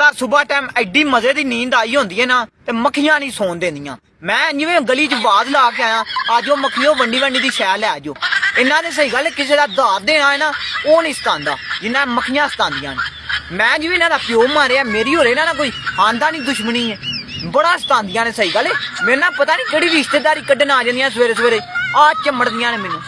ਬੜਾ ਸਵੇਰ ਟਾਈਮ ਐਡੀ ਮਜ਼ੇ ਦੀ ਨੀਂਦ ਆਈ ਹੁੰਦੀ ਹੈ ਨਾ, ਤੇ ਮੱਖੀਆਂ ਨਹੀਂ ਸੌਣ ਦਿੰਦੀਆਂ ਮੈਂ ਜਿਵੇਂ ਗਲੀ 'ਚ ਆਵਾਜ਼ ਲਾ ਕੇ ਆਇਆ ਆਜੋ ਮੱਖੀਓ ਵੰਡੀ ਵੰਡੀ ਦੀ ਸ਼ੈ ਲੈ ਆਜੋ। ਇਹਨਾਂ ਨੇ ਸਹੀ ਗੱਲ ਕਿਸੇ ਦਾ ਦਾਤ ਦੇਣਾ ਹੈ ਨਾ, ਉਹ ਨਹੀਂ ਸਤਾਂਦਾ ਜਿੰਨਾ ਮੱਖੀਆਂ ਸਤਾਂਦੀਆਂ ਨੇ। ਮੈਂ ਜਿਵੇਂ ਇਹਨਾਂ ਦਾ ਪਿਓ ਮਾਰਿਆ, ਮੇਰੀ ਹੋਰੇ ਨਾ ਨਾ ਕੋਈ ਆਂਦਾ ਨਹੀਂ, ਦੁਸ਼ਮਣੀ ਹੈ ਬੜਾ ਸਤਾਂਦੀਆਂ ਨੇ ਸਹੀ ਗੱਲ ਹੈ ਮੇਰੇ ਨਾਲ ਪਤਾ ਨਹੀਂ ਕਿਹੜੀ ਰਿਸ਼ਤੇਦਾਰੀ ਕੱਢਣ ਆ ਜਾਂਦੀਆਂ ਸਵੇਰੇ ਸਵੇਰੇ ਆ ਚਮੜਦੀਆਂ ਨੇ ਮੈਨੂੰ।